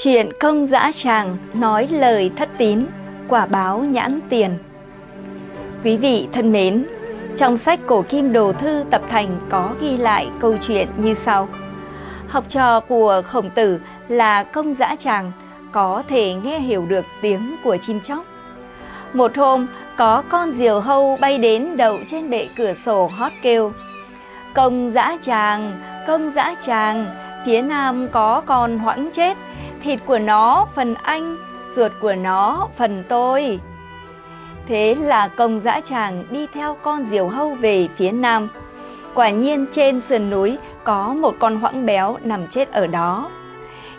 Chuyện công dã tràng nói lời thất tín, quả báo nhãn tiền. Quý vị thân mến, trong sách Cổ Kim Đồ Thư Tập Thành có ghi lại câu chuyện như sau. Học trò của khổng tử là công dã tràng, có thể nghe hiểu được tiếng của chim chóc. Một hôm, có con diều hâu bay đến đậu trên bệ cửa sổ hót kêu. Công dã tràng, công dã tràng, phía nam có con hoãng chết, thịt của nó phần anh, ruột của nó phần tôi. Thế là công dã tràng đi theo con diều hâu về phía nam. Quả nhiên trên sườn núi có một con hoãng béo nằm chết ở đó.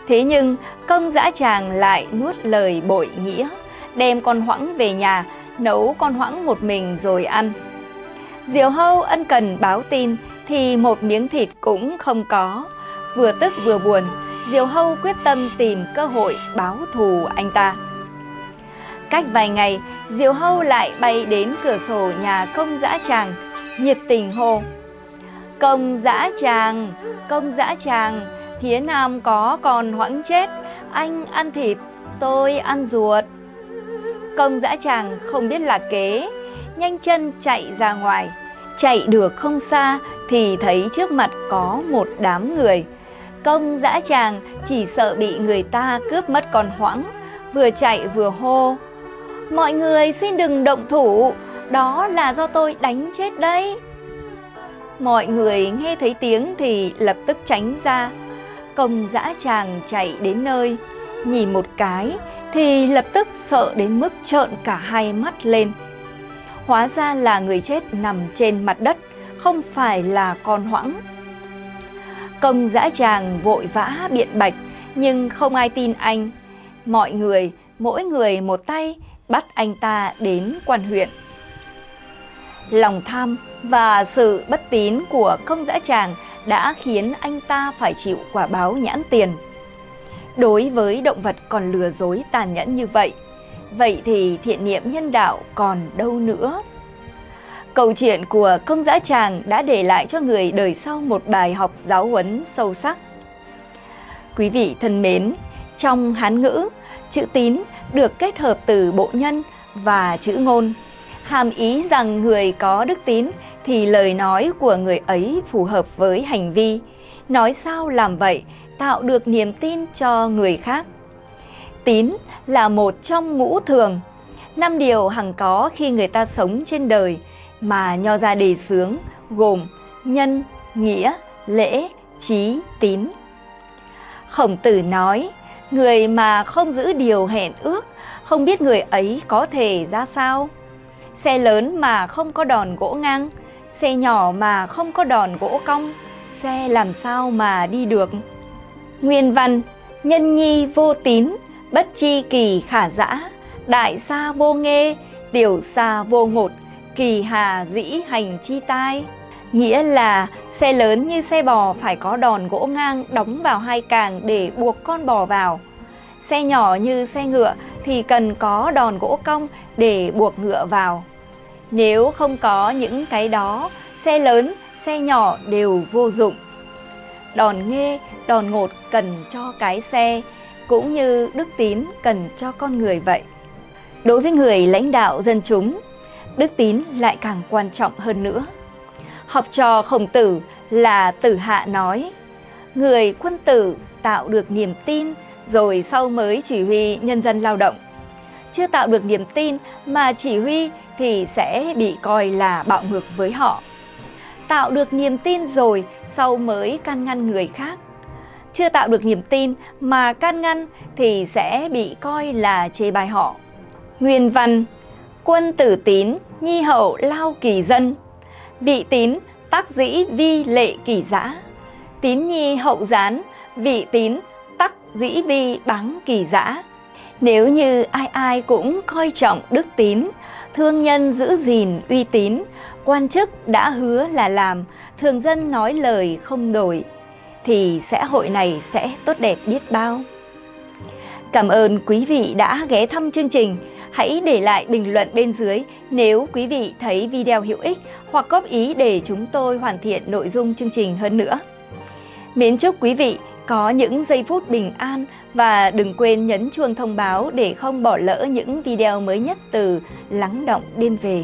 Thế nhưng công dã tràng lại nuốt lời bội nghĩa, đem con hoãng về nhà, nấu con hoãng một mình rồi ăn. Diều hâu ân cần báo tin thì một miếng thịt cũng không có, vừa tức vừa buồn, Diều Hâu quyết tâm tìm cơ hội báo thù anh ta. Cách vài ngày, Diều Hâu lại bay đến cửa sổ nhà công dã tràng, nhiệt tình hô. Công dã tràng, công dã tràng, phía nam có còn hoãng chết, anh ăn thịt, tôi ăn ruột. Công dã tràng không biết là kế, nhanh chân chạy ra ngoài. Chạy được không xa thì thấy trước mặt có một đám người. Công dã tràng chỉ sợ bị người ta cướp mất con hoãng, vừa chạy vừa hô. Mọi người xin đừng động thủ, đó là do tôi đánh chết đấy. Mọi người nghe thấy tiếng thì lập tức tránh ra. Công dã tràng chạy đến nơi, nhìn một cái thì lập tức sợ đến mức trợn cả hai mắt lên. Hóa ra là người chết nằm trên mặt đất, không phải là con hoãng. Công dã tràng vội vã biện bạch, nhưng không ai tin anh. Mọi người, mỗi người một tay, bắt anh ta đến quan huyện. Lòng tham và sự bất tín của công dã tràng đã khiến anh ta phải chịu quả báo nhãn tiền. Đối với động vật còn lừa dối tàn nhẫn như vậy, vậy thì thiện niệm nhân đạo còn đâu nữa? Câu chuyện của công dã tràng đã để lại cho người đời sau một bài học giáo huấn sâu sắc. Quý vị thân mến, trong Hán ngữ, chữ tín được kết hợp từ bộ nhân và chữ ngôn. Hàm ý rằng người có đức tín thì lời nói của người ấy phù hợp với hành vi. Nói sao làm vậy, tạo được niềm tin cho người khác. Tín là một trong ngũ thường, năm điều hằng có khi người ta sống trên đời – mà nho ra đề xướng gồm nhân, nghĩa, lễ, trí, tín. Khổng tử nói, người mà không giữ điều hẹn ước, không biết người ấy có thể ra sao. Xe lớn mà không có đòn gỗ ngang, xe nhỏ mà không có đòn gỗ cong, xe làm sao mà đi được. Nguyên văn, nhân nhi vô tín, bất chi kỳ khả dã, đại xa vô nghê, tiểu xa vô ngột, kỳ hà dĩ hành chi tai. Nghĩa là xe lớn như xe bò phải có đòn gỗ ngang đóng vào hai càng để buộc con bò vào. Xe nhỏ như xe ngựa thì cần có đòn gỗ cong để buộc ngựa vào. Nếu không có những cái đó, xe lớn, xe nhỏ đều vô dụng. Đòn nghê, đòn ngột cần cho cái xe, cũng như đức tín cần cho con người vậy. Đối với người lãnh đạo dân chúng, đức tín lại càng quan trọng hơn nữa. Học trò khổng tử là tử hạ nói, người quân tử tạo được niềm tin rồi sau mới chỉ huy nhân dân lao động. Chưa tạo được niềm tin mà chỉ huy thì sẽ bị coi là bạo ngược với họ. Tạo được niềm tin rồi sau mới can ngăn người khác. Chưa tạo được niềm tin mà can ngăn thì sẽ bị coi là chê bai họ. Nguyên văn Quân tử tín, nhi hậu lao kỳ dân. Vị tín, tác dĩ vi lệ kỳ giã. Tín nhi hậu gián, vị tín, tắc dĩ vi báng kỳ giã. Nếu như ai ai cũng coi trọng đức tín, thương nhân giữ gìn uy tín, quan chức đã hứa là làm, thường dân nói lời không đổi, thì xã hội này sẽ tốt đẹp biết bao. Cảm ơn quý vị đã ghé thăm chương trình. Hãy để lại bình luận bên dưới nếu quý vị thấy video hữu ích hoặc góp ý để chúng tôi hoàn thiện nội dung chương trình hơn nữa. Mến chúc quý vị có những giây phút bình an và đừng quên nhấn chuông thông báo để không bỏ lỡ những video mới nhất từ Lắng Động Đêm Về.